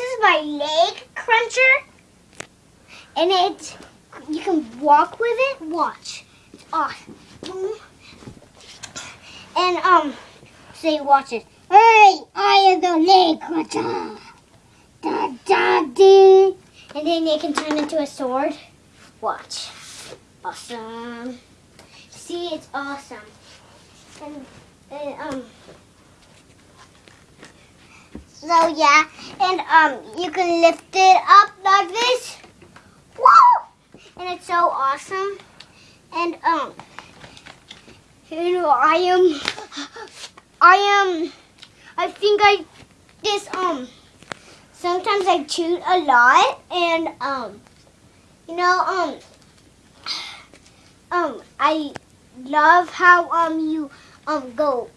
is my leg cruncher. And it, you can walk with it. Watch. It's awesome. And, um, say, watch it. Hey, I am the leg cruncher. Da, da, dee. And then it can turn into a sword. Watch. Awesome. See, it's awesome. And, and um, so yeah, and um, you can lift it up like this. Whoa! And it's so awesome. And um, you know, I am, I am, I think I, this um, sometimes I chew a lot, and um, you know, um, um, I love how um you um go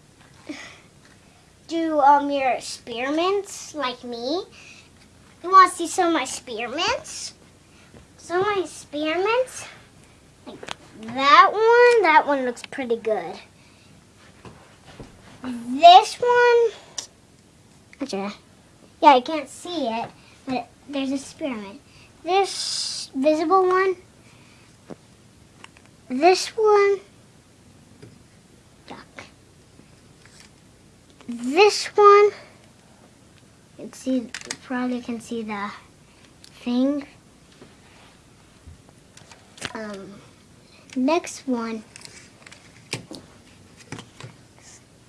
do um your experiments like me. You want to see some of my experiments? Some of my experiments, like that one. That one looks pretty good. This one. Yeah, I can't see it, but there's an experiment. This visible one. This one. This one. You can see, you probably can see the thing. Um, next one.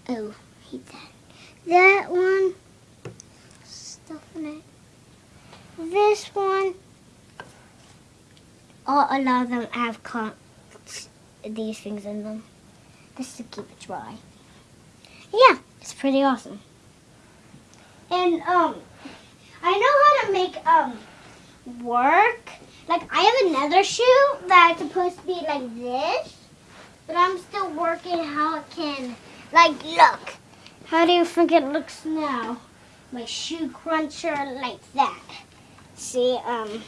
Oh, hate that. That one. Stuff in it. This one. All, a lot of them have these things in them. Just to keep it dry. Yeah, it's pretty awesome. And um, I know how to make um work. Like I have another shoe that's supposed to be like this, but I'm still working how it can. Like, look. How do you think it looks now? My shoe cruncher like that. See, um,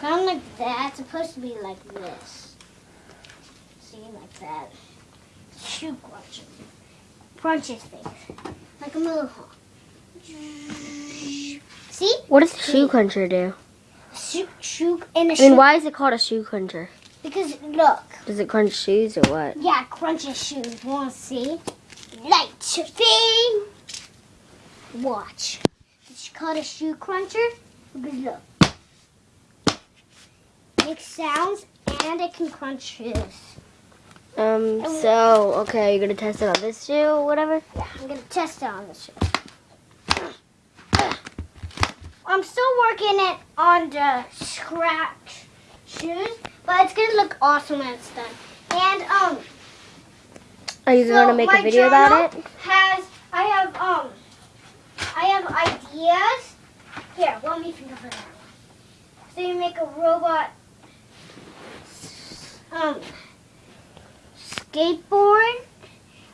kind of like that. It's supposed to be like this. See, like that. Shoe cruncher. Crunches things. Like a mohawk. See? What does the shoe cruncher do? Shoe, shoe in a I shoe. mean, why is it called a shoe cruncher? Because look. Does it crunch shoes or what? Yeah, crunches shoes. Want to see? Light thing. Watch. It's called a shoe cruncher. Because look. Makes sounds and it can crunch shoes. Um, so, okay, are you're gonna test it on this shoe or whatever? Yeah, I'm gonna test it on the shoe. I'm still working it on the scratch shoes, but it's gonna look awesome when it's done. And um, Are you So, gonna make a video about it? Has I have um I have ideas. Here, let me think of it. So you make a robot um skateboard.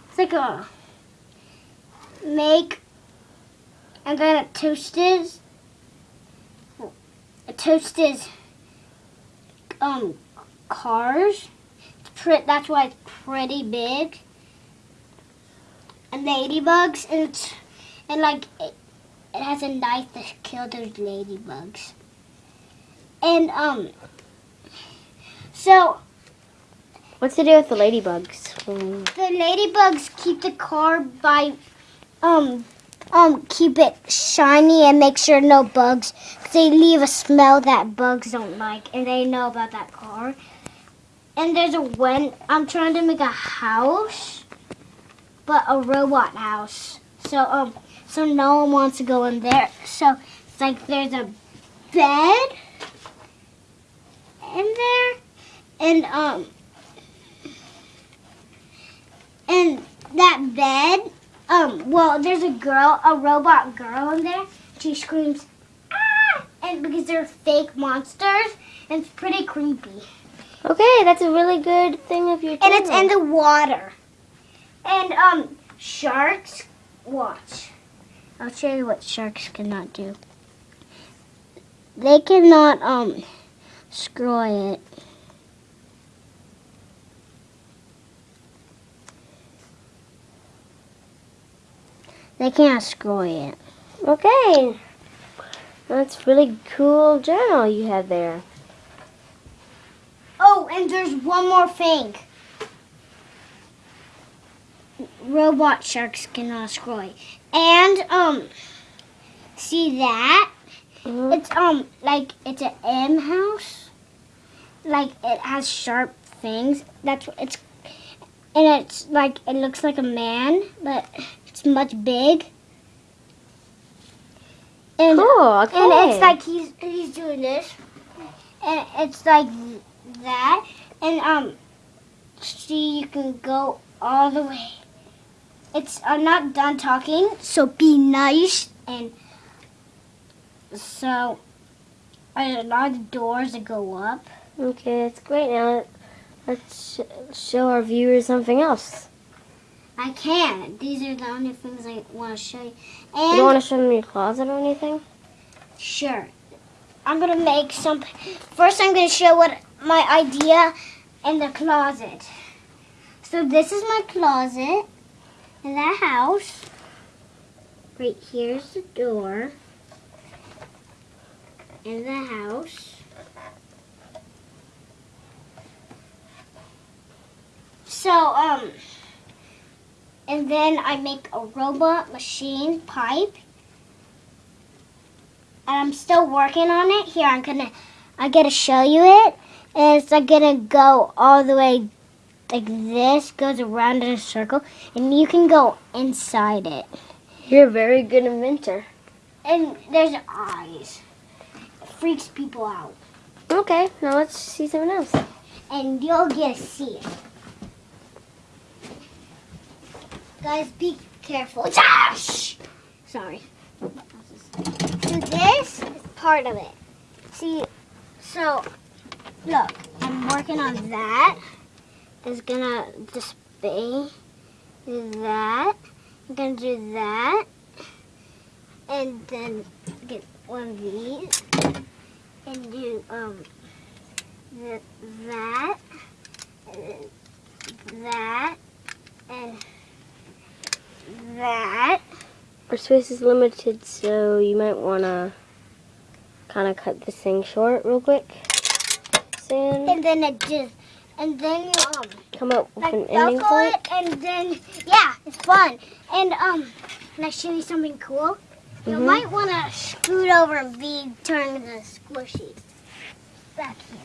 It's like a make and then it toasted it toasted um cars. That's why it's pretty big and ladybugs and it's, and like it, it has a knife to kill those ladybugs. And um so What's to do with the ladybugs? The ladybugs keep the car by um um keep it shiny and make sure no bugs. they leave a smell that bugs don't like and they know about that car. And there's a when I'm trying to make a house but a robot house. So um so no one wants to go in there. So it's like there's a bed in there and um and that bed um well there's a girl a robot girl in there. She screams ah! And because they're fake monsters and it's pretty creepy. Okay, that's a really good thing of your and it's in the water. And um sharks watch. I'll show you what sharks cannot do. They cannot um screw it they can't screw it Okay. That's really cool journal you have there. Oh, and there's one more thing. Robot sharks cannot destroy. And um see that? Mhm. It's um like it's an M house. Like it has sharp things. That's what it's and it's like it looks like a man, but it's much big. And Cool. Okay. and it's like he's he's doing this, and it's like that, and um, see you can go all the way. It's I'm not done talking, so be nice and so. A lot of doors that go up. okay, that's great. Now let- let's sh- show our viewers something else. I can't. These are the only things I want to show you. You And don't want to show them your closet or anything? Sure. I'm gonna make some. First, I'm gonna show what my idea in the closet. So this is my closet in the house. Right here's the door in the house. So um, and then I make a robot machine pipe and I'm still working on it. Here, I'm gonna, I gotta show you it. And it's like gonna go all the way like this, goes around in a circle, and you can go inside it. You're a very good inventor. And there's eyes. It freaks people out. Okay, now let's see something else. And you'll get to see it. Guys, be careful. Shh. Sorry. So this is part of it. See, so look, I'm working on that. It's gonna just be that. I'm gonna do that. And then get one of these. And do um th- that. And then that. And that. Our space is limited, so you might want to kind of cut this thing short real quick. Soon. And then it just, and then you um Come up with like an ending point. it, and then yeah, it's fun. And um, can I show you something cool? You Mhm. might want to scoot over and be turning the squishy back here.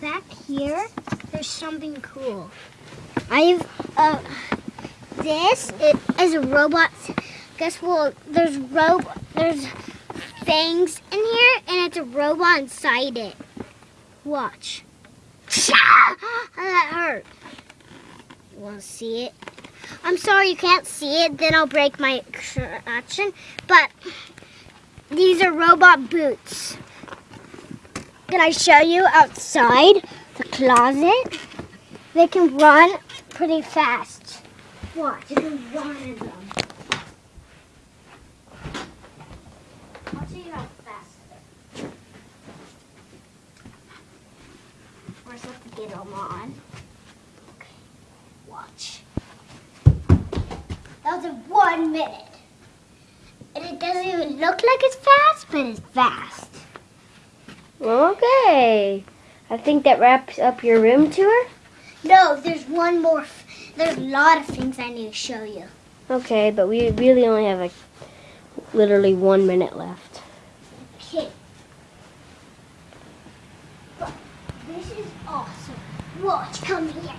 Back here, there's something cool. I've uh, this is a robot. Guess what? There's ro there's things in here, and it's a robot inside it. Watch. That hurt. You want to see it? I'm sorry you can't see it, then I'll break my action. But these are robot boots. Can I show you outside the closet? They can run pretty fast. Watch, can run in them. I'll show you how fast. First, have to get them on. Okay, watch. That was in one minute. And it doesn't even look like it's fast, but it's fast. Okay. I think that wraps up your room tour. No, there's one more. f- There's a lot of things I need to show you. Okay, but we really only have like literally one minute left. Okay. But this is awesome. Watch, come here.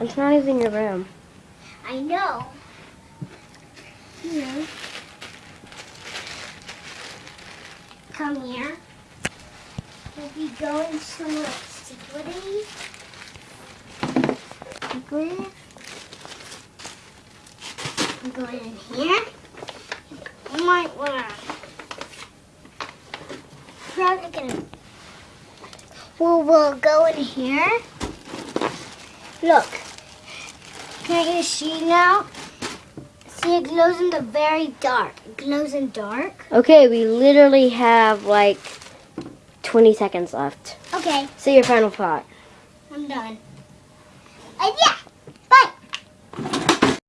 It's not even your room. I know. Here. Come here. We'll be going somewhere secretly. Secret. I'm going in here. You might wanna probably gonna well we'll go in here. Look. Can't you see now? See, it glows in the very dark. It glows in dark. Okay, we literally have like 20 seconds left. Okay, Say your final thought. I'm done. And yeah,